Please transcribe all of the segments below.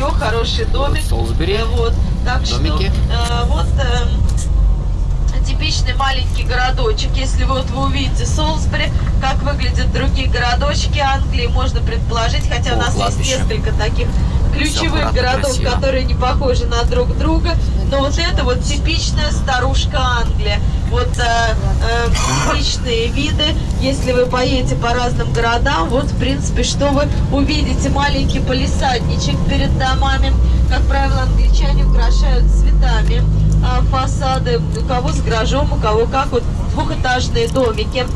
жилье, хороший домик. Солсбери. Э, Вот. Так Домики. что э, вот эм, типичный маленький городочек. Если вот вы увидите Солсбери, как выглядят другие городочки Англии, можно предположить, хотя О, у нас кладбище. есть несколько таких ключевых городов, красиво. которые не похожи на друг друга. Но вот это вот типичная старушка Англия. Вот э, э, типичные виды. Если вы поедете по разным городам, вот в принципе, что вы увидите. Маленький полисадничек перед домами. Как правило, англичане украшают цветами а, фасады. У кого с гаражом, у кого как. Вот двухэтажные домики.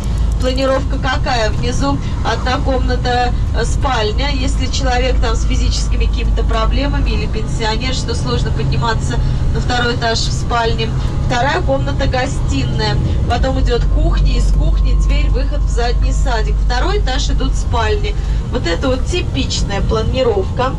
Планировка какая? Внизу одна комната э, спальня. Если человек там с физическими какими-то проблемами или пенсионер, что сложно подниматься на второй этаж в спальне. Вторая комната гостиная. Потом идет кухня, из кухни дверь, выход в задний садик. Второй этаж идут спальни. Вот это вот типичная планировка.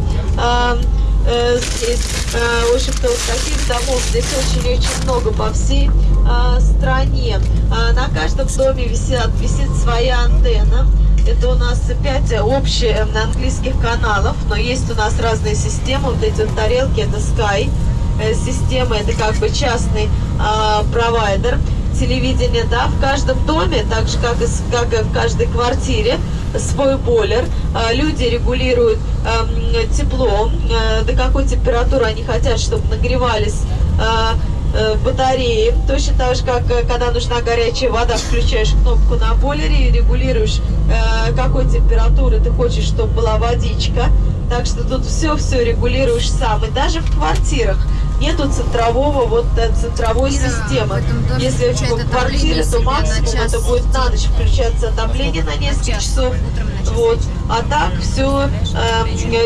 Э, здесь, э, общем-то, вот таких домов здесь очень-очень много по всей а, стране. А, на каждом доме висят, висит своя антенна. Это у нас 5 общих английских каналов, но есть у нас разные системы. Вот эти вот тарелки, это Sky э, система, это как бы частный а, провайдер телевидения, да, в каждом доме, так же как и, как и в каждой квартире, свой бойлер. А, Люди регулируют эм, тепло, э, до какой температуры они хотят, чтобы нагревались а, э, батареи. Точно так же, как э, когда нужна горячая вода, включаешь кнопку на бойлере и регулируешь, какой температуры ты хочешь, чтобы была водичка. Так что тут все-все регулируешь сам. И даже в квартирах нету центрового, вот э, центровой Ира, системы. доме Если в квартире, то максимум час. это будет на ночь включаться отопление на несколько час. часов. На. Вот. А так все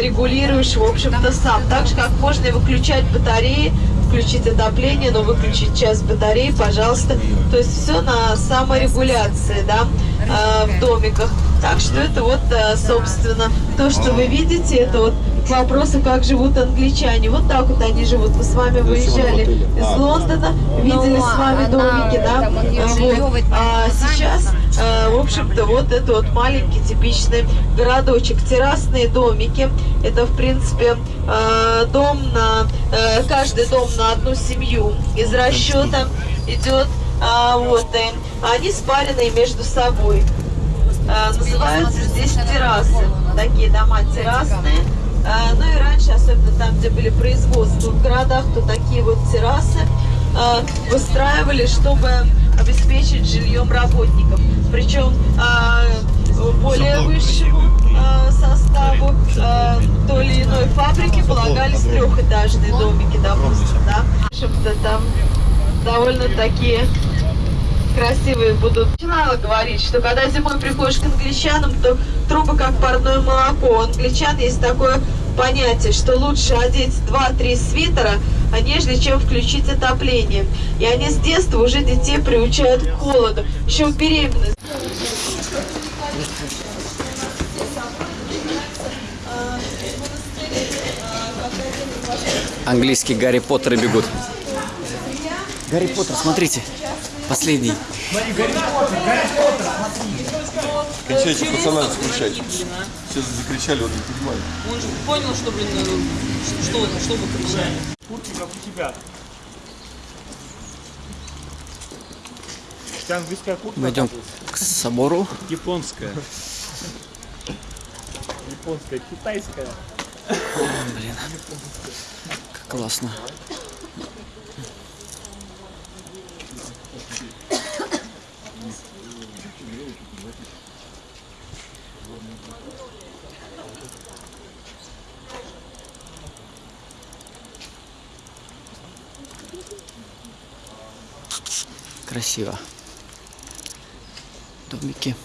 регулируешь, в общем-то, сам. Так же, как можно и выключать батареи, включить отопление, но выключить час батареи, пожалуйста. То есть все на саморегуляции, да, э, в домиках. Так что это вот, э, собственно, то, что вы видите, это вот к вопросу, как живут англичане. Вот так вот они живут. Мы с вами выезжали из Лондона, видели Ну, с вами она, домики, да. Вот. А сейчас, э, в общем-то, вот это вот маленький типичный городочек. Террасные домики. Это, в принципе, дом на... э, Каждый дом на одну семью. Из расчета идет а, вот, и они спаренные между собой. А, называются здесь террасы. Такие дома террасные. А, ну и раньше, особенно там, где были производства в городах, то такие вот террасы а, выстраивали, чтобы обеспечить жильем работников. Причем а, более высшему трехэтажные домики, допустим, да. Общем-то, там довольно такие красивые будут. Начинала говорить, что когда зимой приходишь к англичанам, то трубы как парное молоко. У англичан есть такое понятие, что лучше одеть 2-3 свитера, а нежели чем включить отопление. И они с детства уже детей приучают к холоду. Еще в беременность. Английские Гарри Поттеры бегут. Гарри Поттер, смотрите. Последний. Кончайте пацана скучать. Сейчас закричали, вот не понимаю. Он же понял, что, блин, э, что это, что вы кричали. Куртки как у тебя. Тебя английская куртка? Мы идем к собору. Японская. Японская, китайская. Блин, как классно. Красиво. Домики.